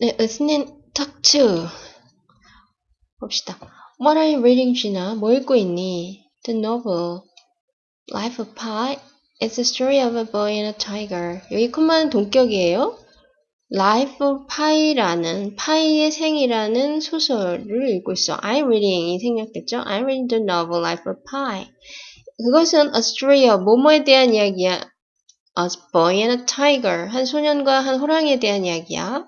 네, listening talk to. 봅시다. What are you reading, Gina? 뭐 읽고 있니? The novel. Life of Pi. It's the story of a boy and a tiger. 여기 콤마는 동격이에요. Life of Pi라는 파이의 생이라는 소설을 읽고 있어. I'm reading이 생략됐죠? I'm reading the novel Life of Pi. 그것은 a story of 뭐뭐에 대한 이야기야. A boy and a tiger. 한 소년과 한 호랑이에 대한 이야기야.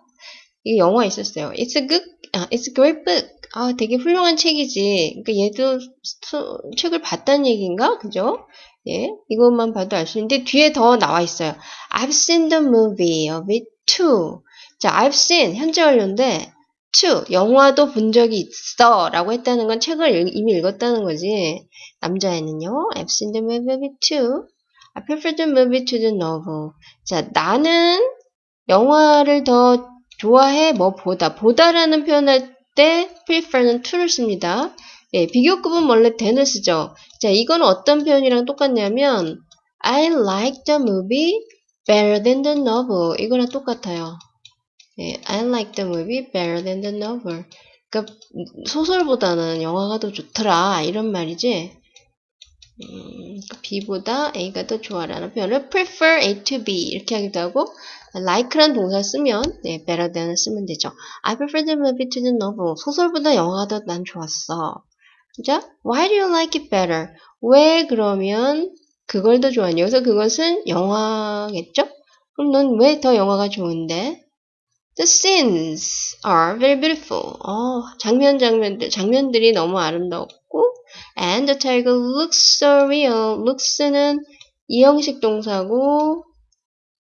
이 영화 있었어요. It's a good, 아, it's a great book. 아, 되게 훌륭한 책이지. 그러니까 얘도 수, 책을 봤다는 얘기인가? 그죠? 예, 이것만 봐도 알 수 있는데 뒤에 더 나와 있어요. I've seen the movie of it too. 자, I've seen 현재 완료인데 too 영화도 본 적이 있어라고 했다는 건 책을 이미 읽었다는 거지. 남자애는요. I've seen the movie of it too. I prefer the movie to the novel. 자, 나는 영화를 더 좋아해 뭐 보다 보다라는 표현할 때 prefer는 to를 씁니다. 예, 비교급은 원래 then을 쓰죠. 자, 이건 어떤 표현이랑 똑같냐면 I like the movie better than the novel. 이거랑 똑같아요. 예, I like the movie better than the novel. 그러니까 소설보다는 영화가 더 좋더라 이런 말이지. 음, B보다 A가 더 좋아라는 표현을 prefer A to B 이렇게 하기도 하고 like란 동사 쓰면 네, better than을 쓰면 되죠. I prefer the movie to the novel. 소설보다 영화가 더 난 좋았어. 자, why do you like it better? 왜 그러면 그걸 더 좋아하냐? 여기서 그것은 영화겠죠? 그럼 넌 왜 더 영화가 좋은데? The scenes are very beautiful. 어, 장면 장면들 장면들이 너무 아름답고 and the tiger looks so real. looks는 이형식 동사고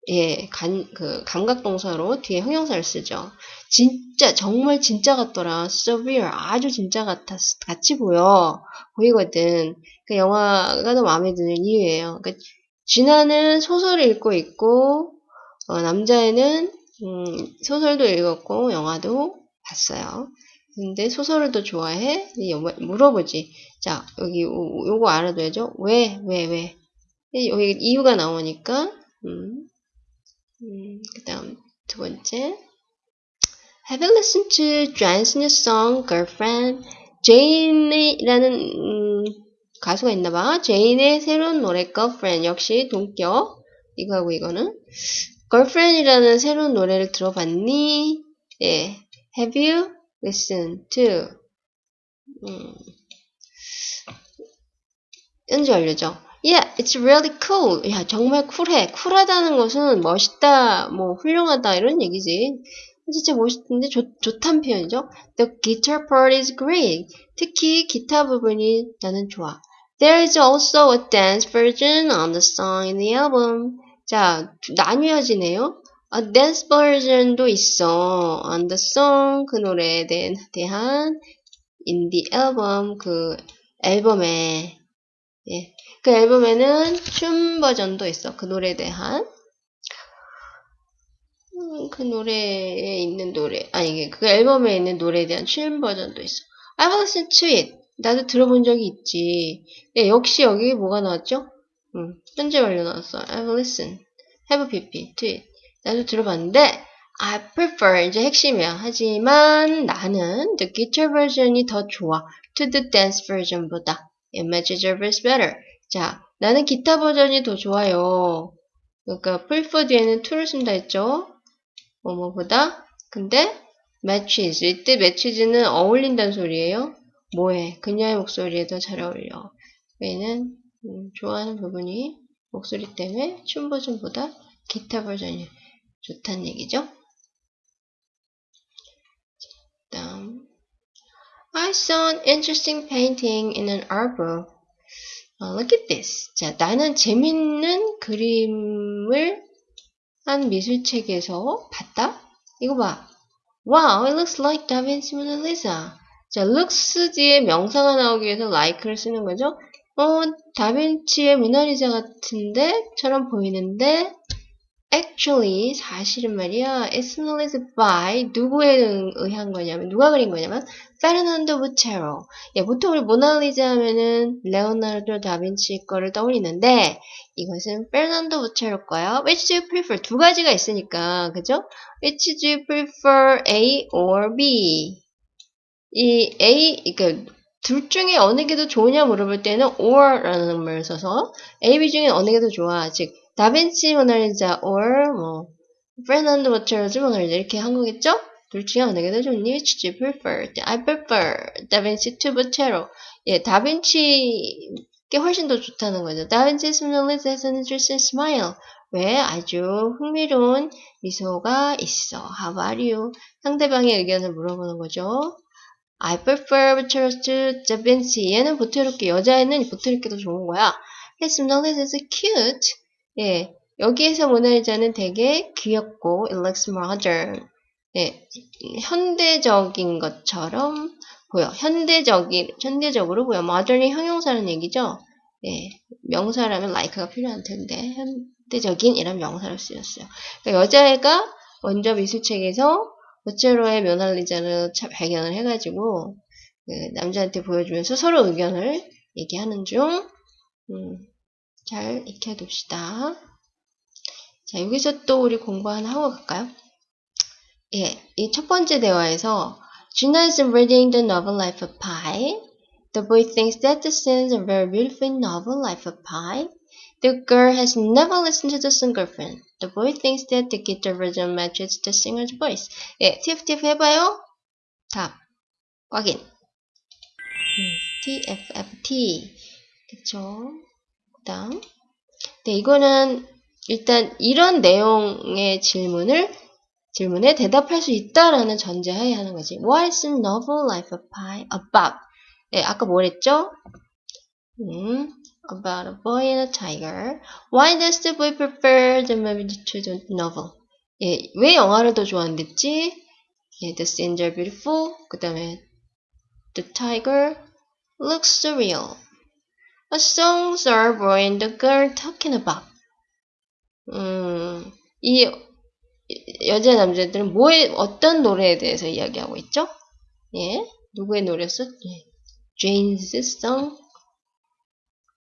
예, 간, 그, 감각 동사로 뒤에 형용사를 쓰죠. 진짜, 정말 진짜 같더라. so real. 아주 진짜 같았, 같이 보여. 보이거든. 그 영화가 더 마음에 드는 이유예요. 그, 진아는 소설을 읽고 있고, 어, 남자애는, 음, 소설도 읽었고, 영화도 봤어요. 근데 소설을 더 좋아해? 물어보지. 자, 여기, 요거 알아둬야죠. 왜, 왜, 왜. 여기 이유가 나오니까, 음, 음, 그 다음 두 번째. Have you listened to Jane's new song, Girlfriend? 제인이라는 음, 가수가 있나봐. 제인의 새로운 노래, Girlfriend. 역시 동격. 이거하고 이거는. Girlfriend이라는 새로운 노래를 들어봤니? 예. Have you listened to? 음. 연주 완료죠. Yeah, it's really cool. 야, 정말 쿨해. 쿨하다는 것은 멋있다, 뭐 훌륭하다 이런 얘기지. 진짜 멋있는데 좋, 좋단 표현이죠. The guitar part is great. 특히 기타 부분이 나는 좋아. There is also a dance version on the song in the album. 자, 나뉘어지네요. A dance version도 있어. On the song, 그 노래에 대한 in the album, 그 앨범에 예. 그 앨범에는 춤 버전도 있어. 그 노래에 대한. 음, 그 노래에 있는 노래, 아니, 그 앨범에 있는 노래에 대한 춤 버전도 있어. I've listened to it. 나도 들어본 적이 있지. 예, 역시 여기 뭐가 나왔죠? 음, 현재 완료 나왔어. I've listened. have pp to it. 나도 들어봤는데, I prefer, 이제 핵심이야. 하지만 나는 the guitar version이 더 좋아. to the dance version보다. It matches your voice better. 자, 나는 기타 버전이 더 좋아요. 그러니까 prefer 뒤에는 to를 쓴다 했죠. 뭐뭐보다. 근데 matches. 이때 matches는 어울린다는 소리예요. 뭐해? 그녀의 목소리에 더 잘 어울려. 왜는 음, 좋아하는 부분이 목소리 때문에 춤 버전보다 기타 버전이 좋다는 얘기죠. 다음 I saw an interesting painting in an. Uh, look at this. 자, 나는 재밌는 그림을 한 미술책에서 봤다. 이거 봐. Wow, it looks like Da Vinci Mona Lisa. 자, looks 뒤에 명사가 나오기 위해서 like를 쓰는 거죠. 어, 다빈치의 모나리자 같은데? 처럼 보이는데? Actually 사실은 말이야 it's knowledge by 누구에 의한 거냐면 누가 그린 거냐면 페르난도 부체로 예, 보통 우리 모나리자 하면은 레오나르도 다빈치 거를 떠올리는데 이것은 페르난도 부체로 거야 which do you prefer? 두 가지가 있으니까 그죠? Which do you prefer A or B? 이 A 그러니까 둘 중에 어느 게 더 좋으냐 물어볼 때는 or라는 말을 써서 A, B 중에 어느 게 더 좋아? 즉 다빈치 모나리자 or 뭐 페르난도 보체로즈 모나리자 이렇게 한 거겠죠? 둘 중에 어느 게더 좋니? Which do you prefer? I prefer 다빈치 to 보체로 예, 다빈치 게 훨씬 더 좋다는 거죠. 다빈치 모나리자에서는 just a smile 왜? 아주 흥미로운 미소가 있어. How are you? 상대방의 의견을 물어보는 거죠. I prefer Boteros to Da Vinci. 얘는 보테로께, 여자애는 보테로께 더 좋은 거야. His knowledge is cute. 예, 여기에서 모나리자는 되게 귀엽고 it looks modern. 예, 현대적인 것처럼 보여. 현대적인, 현대적으로 보여. modern이 형용사라는 얘기죠. 예, 명사라면 like가 필요한 텐데 현대적인 이란 명사로 쓰였어요. 그러니까 여자애가 먼저 미술책에서 보체로의 모나리자를 발견을 해가지고 그 남자한테 보여주면서 서로 의견을 얘기하는 중. 음, 잘 익혀둡시다. 자, 여기서 또 우리 공부 하나 하고 갈까요? 예, 이 첫 번째 대화에서 Gina is reading the novel Life of Pi. The boy thinks that the scene is a very beautiful novel, Life of Pi. The girl has never listened to the singer friend. The boy thinks that the guitar version matches the singer's voice. 예, TFTF 해봐요. 답. 확인. 음, TFFT. 그쵸. 그 다음. 네, 이거는 일단 이런 내용의 질문을 질문에 대답할 수 있다라는 전제하에 하는 거지. What is the novel Life of Pi about? 네, 아까 뭐랬죠? 음, about a boy and a tiger. Why does the boy prefer the movie to the novel? 예, 왜 영화를 더 좋아한댔지? 예, the scenes are beautiful. 그 다음에 the tiger looks surreal. What songs are boy and the girl talking about? 음, 이 여자 남자들은 뭐에 어떤 노래에 대해서 이야기하고 있죠? 예, 누구의 노래였어? 예, Jane's song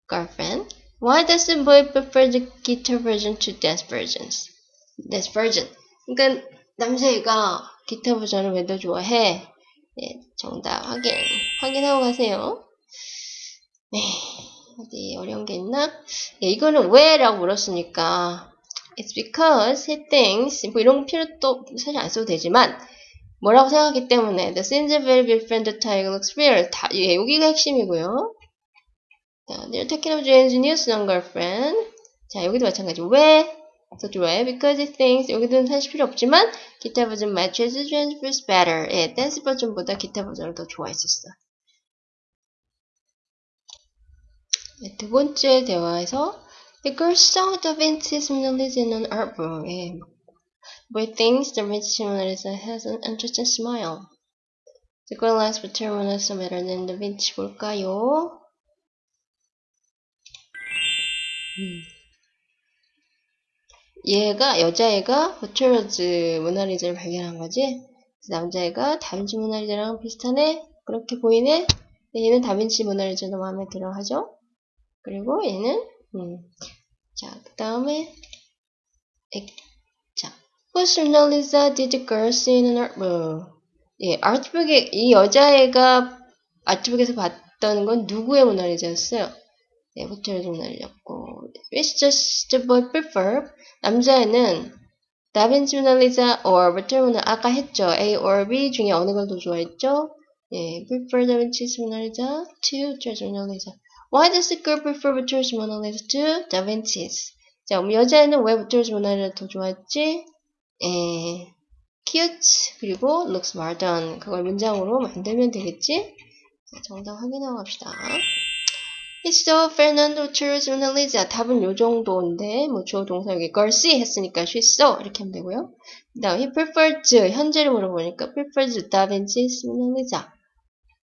girlfriend. Why does the boy prefer the guitar version to dance versions? Dance version. 그러니까 남자애가 기타 버전을 왜 더 좋아해? 예, 정답 확인. 확인하고 가세요. 네, 어디 어려운 게 있나? 예, 이거는 왜 라고 물었으니까 It's because he thinks 뭐 이런 필요도 사실 안 써도 되지만 뭐라고 생각하기 때문에 The different, the tiger looks real. 다, 예, 여기가 핵심이고요. 자, they're talking about Jane's new song girlfriend. 자, 여기도 마찬가지. 왜? 더 좋아해? Because he thinks 여기도는 사실 필요 없지만 기타 버전 matches Jane's verse better. 예, 댄스 버전보다 기타 버전을 더 좋아했었어. 네, 두 번째 대화에서 The girl saw Vinci's Mona Lisa in an art room. 예. Boy thinks Vinci's Mona Lisa has an interesting smile. The girl asks what her Mona Lisa better than Da Vinci 볼까요? 음. 얘가 여자애가 보철러즈 모나리자를 발견한 거지. 남자애가 다빈치 모나리자랑 비슷하네. 그렇게 보이네. 얘는 다빈치 모나리자도 마음에 들어 하죠. 그리고 얘는 음. 자, 그 다음에 자, Whose Mona did the girl see in an art room? 예, 아트북에 이 여자애가 아트북에서 봤던 건 누구의 모나리자였어요? 네, 좀 날렸고 Which does the boy prefer? 남자애는 다빈치 모나리자 or 호텔 모나 아까 했죠. A or B 중에 어느 걸 더 좋아했죠? 예, prefer 다빈치's 모나리자 to 호텔 모나리자 Why does the girl prefer 호텔's 모나리자 to 다빈치's? 자, 그럼 여자애는 왜 호텔's 모나리자 더 좋아했지? 예, cute 그리고 looks modern 그걸 문장으로 만들면 되겠지? 자, 정답 확인하고 갑시다. 있어 페르난도 츄르즈 모나리자 답은 요 정도인데 뭐 주어 동사 여기 걸씨 했으니까 she saw 이렇게 하면 되고요. 그 다음 he prefers 현재를 물어보니까 prefers 다빈치's 모나리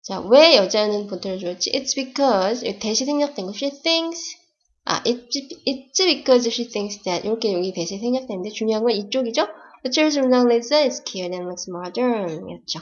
자 자, 왜 여자는 보트를 좋아했지? It's because 대시 생략된 거 she thinks 아, it's, it's because she thinks that 이렇게 여기 배시 생략되는데 중요한 건 이쪽이죠? The child's Mona Lisa is cute and looks modern 이었죠.